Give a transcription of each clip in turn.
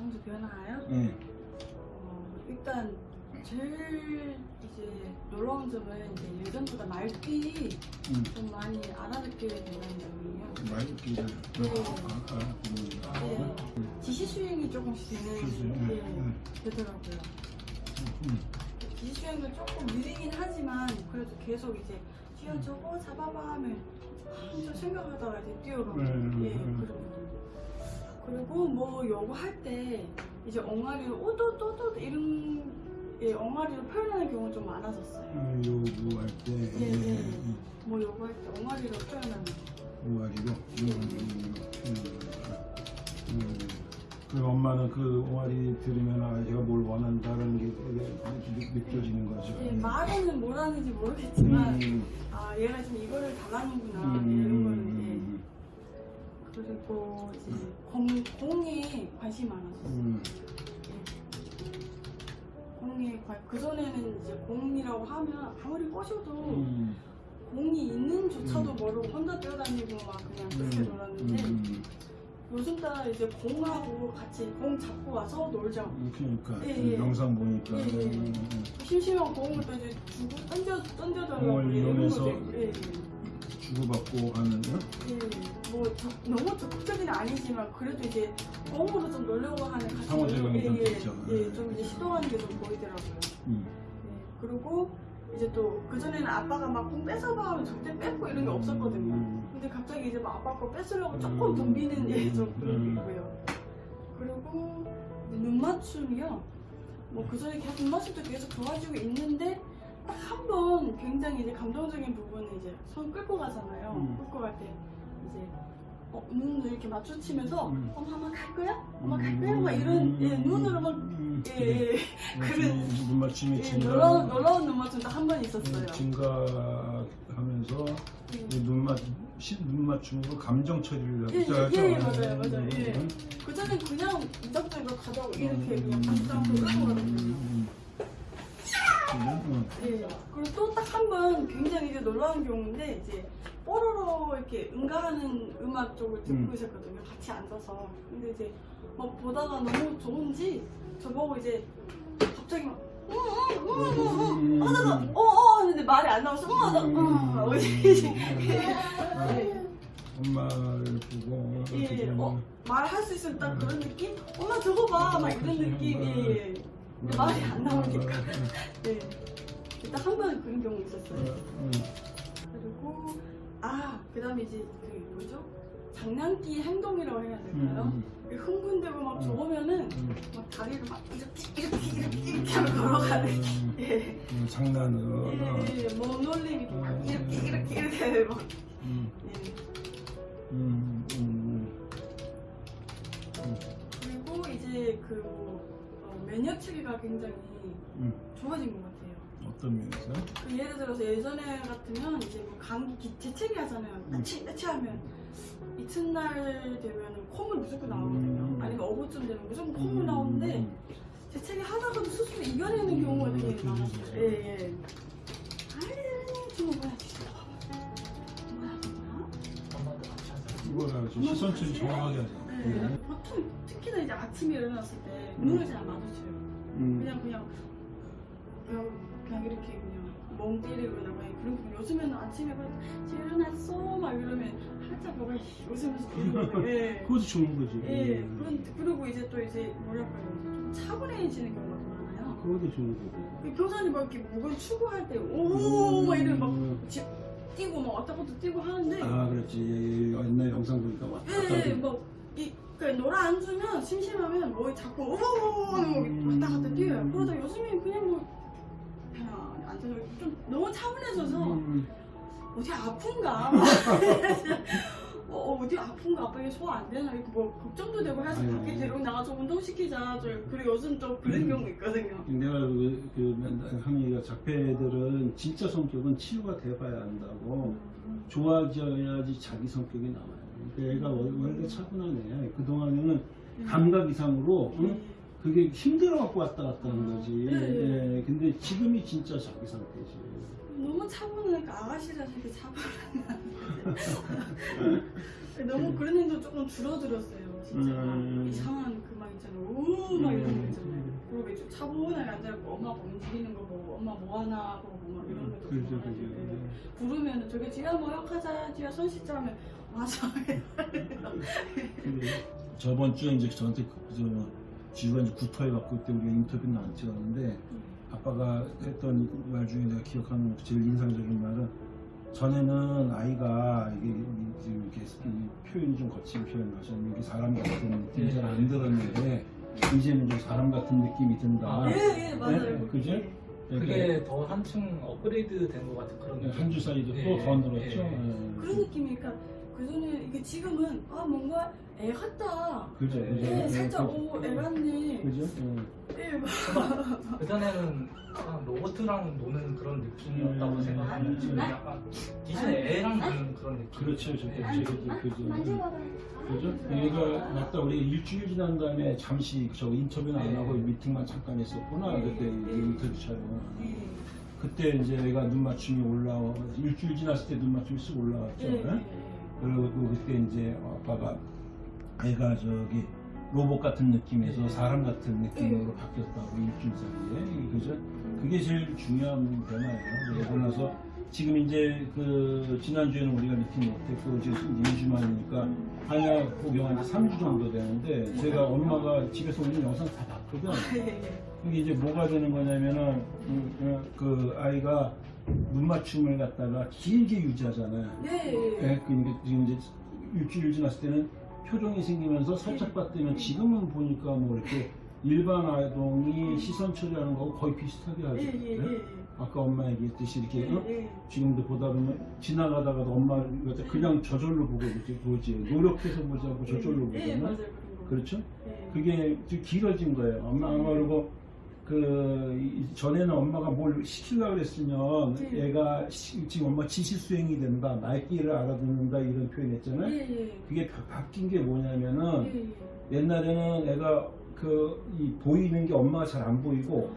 성주 변화요? 예. 어, 일단 제일 이제 놀라운 점은 이제 예전보다 말귀 음. 좀 많이 알아듣게 된다는 점이에요. 말기를 네. 알아보는다. 네. 지시 수행이 조금씩 되는 게 네. 되더라고요. 음. 지시 수행도 조금 느리긴 하지만 그래도 계속 이제 뛰어저거 잡아봐 하면 한참 생각하다가 이제 뛰어오르고 음, 예 음. 그러거든요. 그리고 뭐 요거 할 때 이제 엉아리로 오도도도 이런 예 엉아리로 표현하는 경우가 좀 많아졌어요. 음, 요구할 때 예, 예. 음, 뭐 요거 할 때 엉아리로 표현하는 음, 그 엄마는 그 옹알이 들으면 아 얘가 뭘 원한다는 게 느- 느껴지는 거죠. 예, 말에는 뭘 하는지 모르겠지만 음, 아 얘가 지금 이거를 달라는구나 음, 이런 예. 그리고 이제 공, 공에 관심이 많아졌어요. 음, 공에 관, 그 전에는 이제 공이라고 하면 아무리 꼬셔도 음, 공이 있는조차도 음. 모르고 혼자 뛰어다니고 막 그냥 그렇게 음, 놀았는데 음, 요즘 따라 이제 공하고 같이 공 잡고 와서 놀자. 음, 그러니까 예, 예. 영상 보니까 예, 예. 음, 심심한 공을 또 이제 주고 던져 던져달라고 공을 이용해서 예, 예. 주고받고 하는 거? 예, 뭐 적- 너무 적극적인 아니지만 그래도 이제 공으로 좀 놀려고 하는 같은 상호작용이 좀 예, 있죠. 예, 좀 이제 시도하는 게 좀 보이더라고요. 음. 예, 그리고 이제 또 그전에는 아빠가 막공 뺏어봐 하면 절대 뺏고 이런 게 없었거든요. 음. 근데 갑자기 이제 막 아빠 거 뺏으려고 음. 조금 덤비는 예, 좀 그런 게 음. 있고요. 그리고 눈 맞춤이요. 뭐 그전에 계속 눈 맞춤도 계속 좋아지고 있는데 딱 한 번 굉장히 이제 감동적인 부분은 이제 손 끌고 가잖아요. 음. 끌고 갈 때 이제 어, 눈을 이렇게 마주치면서 음. 엄마 엄마 갈 거야? 엄마 갈 거야? 막 이런 예, 눈으로 막 음, 예, 예, 그런 눈 맞춤이 예, 놀라운, 놀라운 눈 맞춤 딱한번 있었어요. 증가하면서 예. 눈, 맞, 시- 눈 맞춤으로 감정 처리를 예, 하죠. 예, 예, 맞아요, 맞아요, 예. 그전엔 그냥 이적적으로 가자고 이렇게 그냥 깜짝 놀라거든요. 예. 그리고 또 딱 한 번 굉장히 이제 놀라운 경우인데 이제 뽀로로 이렇게 응가하는 음악 쪽을 듣고 음. 있었거든요. 같이 앉아서. 근데 이제 막 보다가 너무 좋은지 저보고 이제 갑자기 막 응, 응, 응, 응, 응. 어, 어, 어, 하는데 말이 안 나와서, 응, 나, 응, 어디, 엄마를 보고 예, 어떻게 어, 말할 수 있으면 딱 그런 느낌? 엄마 저거 봐, 막 이런 느낌, 예, 예. 근데 말이 안 나오니까. 네. 일단 한 번은 그런 경우 있었어요. 그리고 아 그 다음에 이제 그 뭐죠 장난기 행동이라고 해야 될까요? 그 흥분되고 막 음. 좋으면은 막 다리를 막 이렇게 이렇게 이렇게 이렇게 하고 걸어가는 예. 장난으로 예, 예, 뭐 놀림이 음. 막 이렇게 이렇게 이렇게 막 음, 예. 음, 음, 그리고 이제 그 어, 면역 체계가 굉장히 음. 좋아진 것 같아요. 어떤 면에서? 그 예를 들어서 예전에 같으면 이제 뭐 감기 기- 재채기 하잖아요. 음. 따치 하면 이튿날 되면 콧물 무조건 나오거든요. 음. 아니면 어부쯤 되면 무조건 콧물 나오는데 재채기 하다가도 스스로 이겨내는 경우가 되게 음, 많았어요. 예, 예. 아이, 저거 뭐야? 좀 시선 처리 정확하게 하죠. 네. 보통 특히나 이제 아침에 일어났을 때 음. 눈을 잘 안 마주쳐요. 음. 그냥 그냥 그냥, 그냥 이렇게 그냥 멍 때리고 그런 거 요즘에는 아침에 일어났어 막 이러면 살짝 뭐가 웃으면서 들리거든요. 예. 그것도 좋은 거지. 예. 음. 그런 그리고 이제 또 이제 뭐랄까요 좀 차분해지는 경우가 많아요. 그것도 좋은. 그 교사님 막 이렇게 목을 추구할 때 오 막 이런 막 음. 집 뛰고 막 왔다 갔다 뛰고 하는데 아 그렇지 옛날 영상 보니까 왔다 갔다 예, 하고. 뭐, 이, 그, 놀아 앉으면, 심심하면, 뭐, 자꾸, 오오오오 음. 왔다 갔다 뛰어요. 그러다 요즘에 그냥 뭐, 앉아서 좀 너무 차분해져서, 음. 어디 아픈가? 어, 어디 아픈가? 아빠 이게 소화 안 되나? 이렇게 뭐, 걱정도 되고 해서 아유. 밖에 데리고 나가서 운동시키자. 저, 그리고 요즘 또 그런 음. 경우 있거든요. 내가 그, 그 맨날 얘기가 작패들은 진짜 성격은 치유가 돼봐야 한다고 음. 좋아져야지 자기 성격이 나와요. 그러니까 원- 원래 차분한 애야. 그동안에는 음. 감각 이상으로 응? 예. 그게 힘들어 갖고 왔다 갔다 하는 거지. 네, 네. 예, 근데 지금이 진짜 자기 상태지. 너무 차분하니까 아가씨라서 이렇게 차분한 너무 그런 행동 조금 줄어들었어요 진짜 음. 이상한 그 막 있잖아요 오막 이런 거 음, 있잖아. 그리고 이제 차분하게 앉아있고 엄마가 움직이는 거 보고 엄마 뭐 하나 보고 막 이런 것도 그죠, 좋아가지고 그죠. 부르면 저기 지가 뭐역하자 지가 손 씻자 하면 맞아 근데 저번 주에 이제 저한테 그- 저 지우가 이제 구토해갖고 그때 우리가 인터뷰는 안 찍었는데 아빠가 했던 말 중에 내가 기억하는 제일 인상적인 말은 전에는 아이가 이게 지금 이렇게 이 표현이 좀 거친 표현 하셨는데 이게 사람 같은 느낌이 잘 안 들었는데 이제는 좀 사람 같은 느낌이 든다. 예, 예, 맞아요. 네, 그죠? 그게 더 한층 업그레이드 된 것 같은 그런 느낌. 한주 사이도 예, 또더 늘었죠. 예. 예. 그런 느낌이니까 그전에 이게 지금은 아 뭔가 애 같다 그죠, 그죠. 예, 예, 살짝. 오 애 같네 그죠? 예. 예, 막 그전에는 약간 로봇이랑 노는 그런 느낌이었다고 음. 생각하면 지금 약간 기존 애랑 노는 그런 느낌. 그렇죠, 저 그죠, 그죠. 만져봐봐 그죠? 얘가 맞다 우리 일주일 지난 다음에 잠시 저 인터뷰는 안 하고 미팅만 잠깐 했었구나 그때 인터뷰 촬영. 예, 그때 이제 얘가 눈 맞춤이 올라와 일주일 지났을 때 눈 맞춤이 쓱 올라왔죠. 예, 예, 그리고 그때 이제 아빠가 애가 저기 로봇 같은 느낌에서 사람 같은 느낌으로 바뀌었다고 일주일 사이에 그죠? 그게 제일 중요한 변화예요. 그러고 나서 지금 이제 그 지난주에는 우리가 미팅 못했고 지금 2주 만이니까 한약 복용한 지 3주 정도 되는데 제가 엄마가 집에서 올린 영상 다 봤거든. 이게 이제 뭐가 되는 거냐면은 그 아이가 눈 맞춤을 갖다가 길게 유지하잖아요. 예, 예. 예, 그러니까 지금 이제 일주일 지났을 때는 표정이 생기면서 살짝 봤더니 지금은 보니까 뭐 이렇게 일반 아동이 시선 처리하는 거하고 거의 비슷하게 하죠. 네? 예. 아까 엄마 얘기했듯이 이렇게 어? 지금도 보다 보면 지나가다가도 엄마를 갖다 그냥 저절로 보고 이렇게 보지 노력해서 보지 않고 저절로 예, 보잖아. 그렇죠? 예. 그게 좀 길어진 거예요. 엄마, 엄마 그리고 그 이- 전에는 엄마가 뭘 시키려고 그랬으면 네. 애가 시- 지금 엄마 지시 수행이 된다, 말귀를 알아듣는다 이런 표현 했잖아요. 예, 예. 그게 바, 바뀐 게 뭐냐면은 예, 예. 옛날에는 애가 그이 보이는 게 엄마가 잘 안 보이고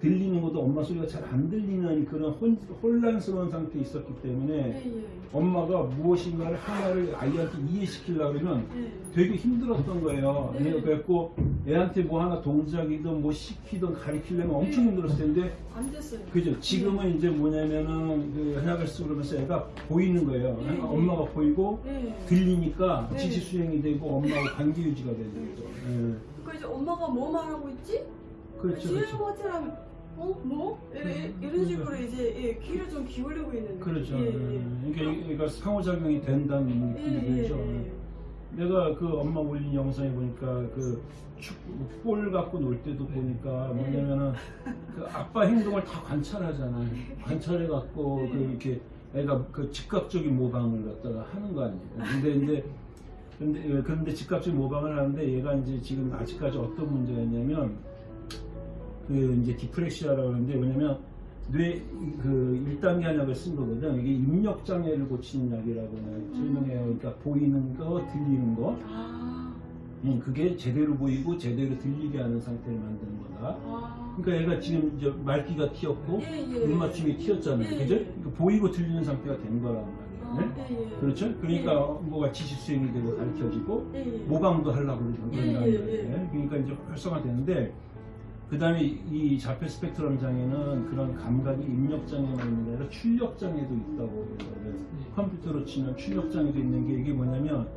들리는 것도 엄마 소리가 잘 안 들리는 그런 혼, 혼란스러운 상태에 있었기 때문에 예, 예. 엄마가 무엇인가를 하나를 아이한테 이해시키려고 그러면 예. 되게 힘들었던 거예요. 네. 그래갖고 애한테 뭐 하나 동작이든 뭐 시키든 가리키려면 엄청 네. 힘들었을 텐데 안 됐어요. 그죠? 지금은 이제 뭐냐면은 그 쓰고 그러면서 애가 보이는 거예요. 네. 엄마가 보이고 예. 들리니까 네. 지시 수행이 되고 엄마하고 관계 유지가 되는 거죠. 예. 그 이제 엄마가 뭐 말하고 있지? 그렇죠, 뒤에 그렇죠. 어? 뭐? 예, 예, 음, 이런 식으로 이제 예, 귀를 좀 기울이고 있는 그렇죠. 예, 예. 예. 그러니까 상호작용이 된다는 예, 느낌이 예, 들죠. 예. 내가 그 엄마 올린 영상에 보니까 그 축- 볼 갖고 놀 때도 보니까 뭐냐면은 그 아빠 행동을 다 관찰하잖아. 관찰해 갖고 그 이렇게 애가 그 즉각적인 모방을 갖다가 하는 거 아니에요. 근데 이제 근데 예, 그런데 즉각적인 모방을 하는데 얘가 이제 지금 아직까지 어떤 문제가 있냐면 그 이제 디프렉시아라고 하는데 뭐냐면 뇌그 1단계 한약을 쓴 거거든. 이게 입력 장애를 고치는 약이라고 내가 설명해요. 그러니까 보이는 거, 들리는 거. 아, 음, 그게 제대로 보이고 제대로 들리게 하는 상태를 만드는 거다. 아. 그러니까 얘가 지금 이제 말귀가 튀었고 예, 예. 눈 맞춤이 튀었잖아요. 예, 그죠? 예. 그러니까 보이고 들리는 상태가 된 아, 말이에요. 네? 예, 예. 그렇죠? 그러니까 뭐가 지시 수행이 되고 가르쳐지고 예, 예. 모방도 하려고 예, 예, 말이에요. 예. 그러니까 이제 활성화되는데 그 다음에 이 자폐 스펙트럼 장애는 그런 감각이 입력 장애만 있는 게 아니라 출력 장애도 있다고 그래요. 컴퓨터로 치면 출력 장애도 있는 게 이게 뭐냐면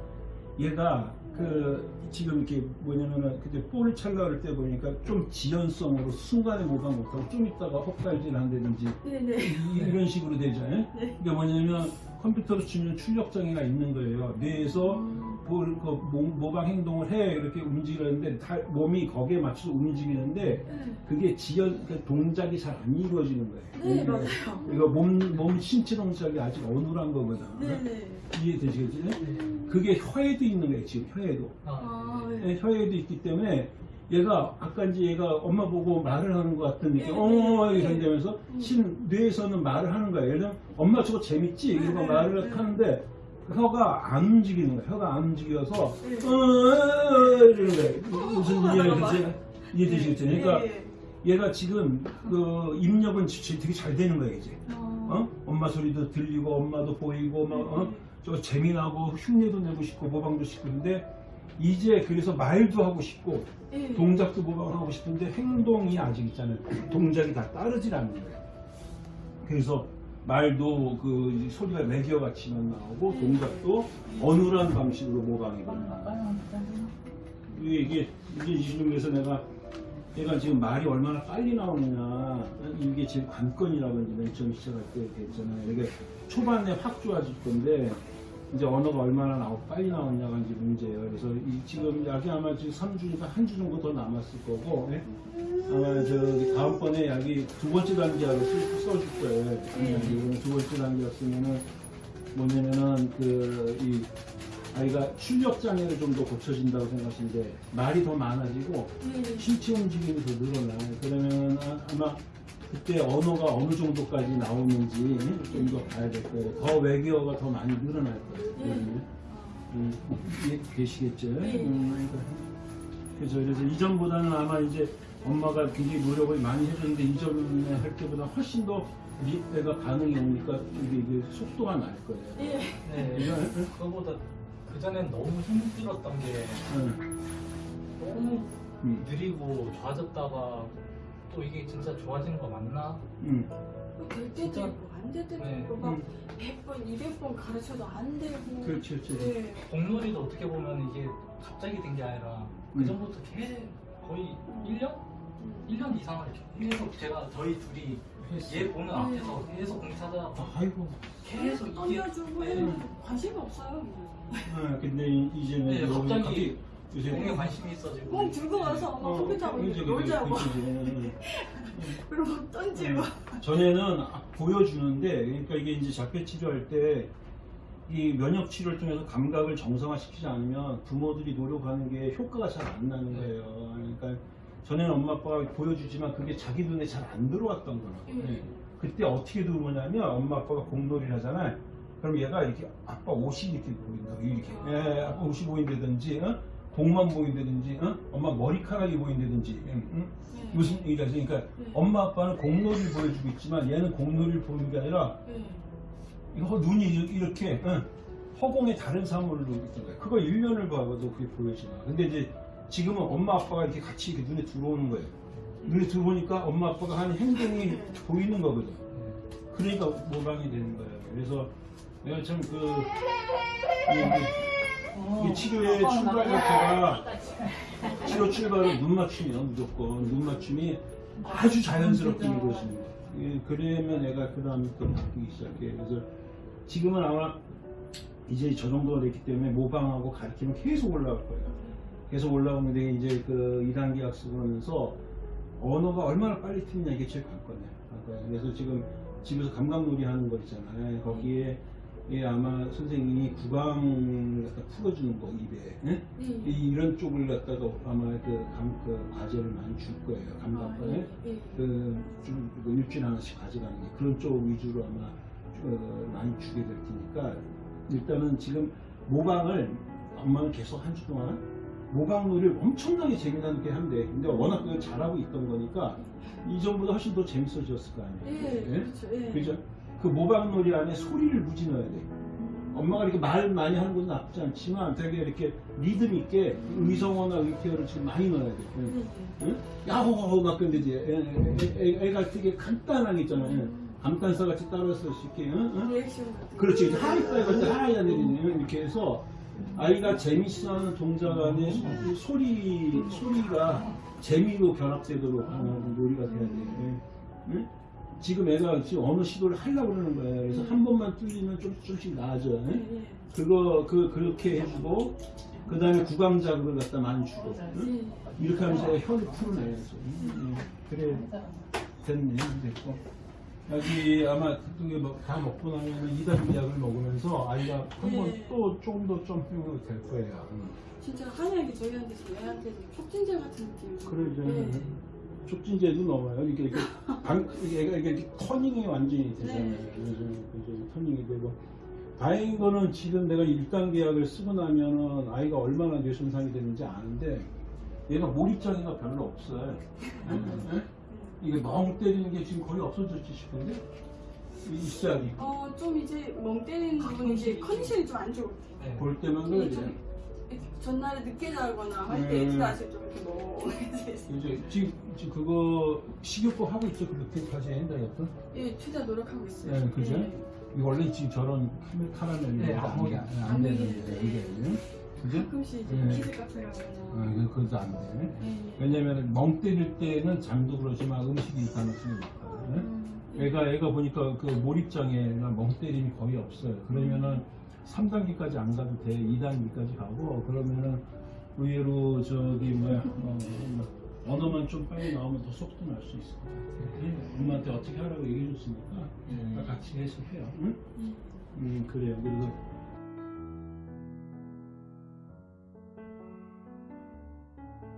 얘가 그 지금 이렇게 뭐냐면은 그때 볼을 찰라 그럴 때 보니까 좀 지연성으로 순간에 모방 못하고 좀 있다가 헛갈질 한다든지 네, 네. 이- 이런 식으로 되죠. 예? 네. 이게 뭐냐면 컴퓨터로 치면 출력 장애가 있는 거예요. 뇌에서 볼, 그 모- 모방 행동을 해 이렇게 움직이는데 다- 몸이 거기에 맞춰서 움직이는데 네. 그게 지연 그 동작이 잘 안 이루어지는 거예요. 네, 맞아요. 이거 몸, 몸 신체 동작이 아직 어눌한 거거든. 네, 네. 이해되시겠지? 그게 혀에도 있는 거예요, 지금 혀에도. 아, 아, 네. 네. 네, 혀에도 있기 때문에 얘가 아까 이제 얘가 엄마 보고 말을 하는 것 같은 느낌, 네, 어, 네, 이런다면서 음. 실 뇌에서는 말을 하는 거예요. 예를 들면 엄마 저거 재밌지? 네, 이러고 네, 말을 네. 하는데 혀가 안 움직이는 거야. 혀가 안 움직여서 네. 어, 어, 이러는 거예요. 무슨 어, 이해되지? 맞아. 이해되시겠죠? 네, 그러니까 네. 얘가 지금 그 입력은 지- 되게 잘 되는 거예요, 이제. 어. 어? 엄마 소리도 들리고 엄마도 보이고 막 어? 저 재미나고 흉내도 내고 싶고 모방도 싶고 근데 이제 그래서 말도 하고 싶고 예. 동작도 모방하고 싶은데 행동이 아직 있잖아요. 동작이 다 따르질 않는 거예요. 그래서 말도 그 소리가 매기어 같이만 나오고 동작도 어눌한 방식으로 모방이 됩니다. 이게 이게 지금 그래서 내가 얘가 지금 말이 얼마나 빨리 나오느냐 이게 제 관건이라고 이제 맨 처음 시작할 때 얘기했잖아요. 이게 초반에 확 좋아질 건데 이제 언어가 얼마나 나오 빨리 나오냐가 이제 문제예요. 그래서 이 지금 약이 아마 지금 3주니까 한 주 정도 더 남았을 거고 예? 아마 저 다음번에 약이 두 번째 단계 약을 쓸- 써줄 거예요. 약이 두 번째 단계 약 쓰면은 뭐냐면은 그 이 아이가 출력 장애를 좀 더 고쳐진다고 생각하시는데 말이 더 많아지고 예. 신체 움직임이 더 늘어나요. 그러면 아- 아마 그때 언어가 어느 정도까지 나오는지 좀 더 봐야 될 거예요. 더 외계어가 더 많이 늘어날 거예요. 예. 그러면. 음, 이해 되시겠죠? 네. 음, 그래서 그래서 이전보다는 아마 이제 엄마가 굉장히 노력을 많이 해줬는데 이전에 할 때보다 훨씬 더 리- 애가 반응이 오니까 이게, 이게 속도가 날 거예요. 예. 네, 이거- 그거보다 그 전엔 너무 힘들었던 게 응. 너무 음, 느리고 좋아졌다가 또 이게 진짜 좋아지는 거 맞나? 음, 될 때도 진짜? 있고 안 될 때도 네. 있고 막 음. 100번, 200번 가르쳐도 안 되고 그렇죠, 그렇죠. 예. 공놀이도 어떻게 보면 이게 갑자기 된 게 아니라 그 음. 전부터 계 거의 1년? 음. 1년 이상을 계속 제가 저희 둘이 했어. 얘 보는 네. 앞에서 계속 공차다 아이고. 계속 이게 던져주고 네. 관심이 없어요 아, 근데 이- 이제는 네, 갑자기 요새 공에 관심이 있어지고 공 들고 와서 막 컴퓨터 하고 그지, 그지, 놀자고 그지, 그지. 그리고 막 던지고 전에는 아, 보여주는데 그러니까 이게 이제 자폐 치료할 때 이 면역 치료를 통해서 감각을 정상화시키지 않으면 부모들이 노력하는 게 효과가 잘 안 나는 거예요. 그러니까 전에는 엄마 아빠가 보여주지만 그게 자기 눈에 잘 안 들어왔던 거라고. 음. 네. 그때 어떻게 들어오냐면 엄마 아빠가 공놀이를 하잖아요. 그럼 얘가 이렇게 아빠 옷이 이렇게 보인다. 이렇게. 예, 아빠 옷이 보인다든지, 어? 복만 보인다든지, 어? 엄마 머리카락이 보인다든지. 응, 응? 네. 무슨 얘기가 있으니까 네. 엄마 아빠는 공놀이를 보여주고 있지만 얘는 공놀이를 보이는 게 아니라 예. 이거 눈이 이렇게 응, 허공에 다른 사물로 있던 거야. 그거 1년을 봐봐도 그게 보여지나. 근데 이제 지금은 엄마 아빠가 이렇게 같이 이렇게 눈에 들어오는 거예요. 눈에 들어오니까 엄마 아빠가 하는 행동이 보이는 거거든. 그러니까 모방이 되는 거예요. 그래서 내가 참그 이 치료의 출발 자체가 치료 출발은 눈 맞춤이야 무조건 눈 맞춤이 아주 자연스럽게 이루어지는 거야. 예, 그러면 애가 그 다음에 또 바뀌기 시작해. 그래서 지금은 아마 이제 저 정도가 됐기 때문에 모방하고 가르치면 계속 올라갈 거예요. 계속 올라오는데 이제 그 2단계 학습을 하면서 언어가 얼마나 빨리 트느냐 이게 제일. 관건이에요. 그래서 지금 집에서 감각놀이 하는 거 있잖아요. 거기에 예, 아마 선생님이 구강을 갖다 풀어주는 거 입에 예? 예. 이- 이런 쪽을 갖다가 아마 그, 감, 그 과제를 많이 줄 거예요. 아, 감각과에 예. 예. 그좀 일주일에 하나씩 가져가는 게 그런 쪽 위주로 아마 어, 많이 주게 될 테니까 일단은 지금 모방을 엄마는 계속 한 주 동안 모방놀이를 엄청나게 재미나게 한대. 근데 워낙 그걸 잘하고 있던 거니까 이전보다 훨씬 더 재밌어졌을 거 아니에요. 예. 예? 그렇죠. 예. 그죠? 그 모방놀이 안에 소리를 무지 넣어야 돼. 엄마가 이렇게 말 많이 하는 것도 나쁘지 않지만 되게 이렇게 리듬 있게 의성어나 의태어를 지금 많이 넣어야 돼. 예. 응? 예. 응? 야호호호 막 근데 이제 애, 애가 되게 간단하게 있잖아요. 감탄사 같이 따라서 이렇게 응? 응? 리액션 같은 그렇지. 거. 하이파이 같은 하이야 내리는 이렇게 해서 아이가 재밌어하는 동작 안에 소- 소리 소리가 재미로 결합되도록 하는 놀이가 돼야 돼. 응? 응? 지금 애가 지금 어느 시도를 하려고 그러는 거예요. 그래서 한 번만 뚫리면 좀 조금씩 나아져. 응? 예. 예. 그거 그 그렇게 해주고 그 다음에 구강 자극을 갖다 많이 주고 응? 예. 이렇게 하면서 혀를 풀어내야죠. 응? 그래 됐네 됐고 여기 아마 그게 뭐다 먹고 나면 이단 약을 먹으면서 아이가 한번 네. 또 조금 더 점핑이 될 거예요. 응. 진짜 한약이 저희한테서 애한테도 촉진제 같은 느낌. 그러죠. 예. 촉진제도 넣어요. 이게 이렇게 방, 이게, 이게 이렇게 터닝이 완전히 되잖아요. 네. 그래서 그래서 터닝이 되고 다행인 거는 지금 내가 1단 계 약을 쓰고 나면은 아이가 얼마나 뇌 손상이 되는지 아는데 얘가 몰입장애가 별로 없어요. 예? 이게 멍 때리는 게 지금 거의 없어졌지 싶은데 돼. 어, 좀 이제 멍 때리는 부분이 이제 컨디션이 좀 안 좋을 때. 네. 볼 때만 이게 그래. 좀 전날에 늦게 자거나 할때 음. 다시 좀 이렇게 멍해지겠어요. 이제 지금, 지금 그거 식이요법 하고 있죠 그렇게까지 다이어트? 예, 최대한 노력하고 있어요. 네, 그죠? 예. 이거 원래 지금 저런 카라멜 네, 안 안. 안안 되는데 먹이는데. 이게 그죠? 가끔씩 이제 네. 키즈 카페 가거나. 아, 이거 그것도 안 돼. 예, 예. 왜냐면 멍 때릴 때는 장도 그렇지만 음식이 가능성이 높거든요. 음, 예. 애가 애가 보니까 그 몰입장애나 멍 때림이 거의 없어요. 그러면은 3단계까지 안 가도 돼. 2단계까지 가고 그러면은 의외로 저기 뭐야 어, 뭐 언어만 좀 빨리 나오면 더 속도 날 수 있을 것 같아요. 엄마한테 어떻게 하라고 얘기해 줬으니까 음. 같이 해석해요. 응? 음. 음 그래요. 그래서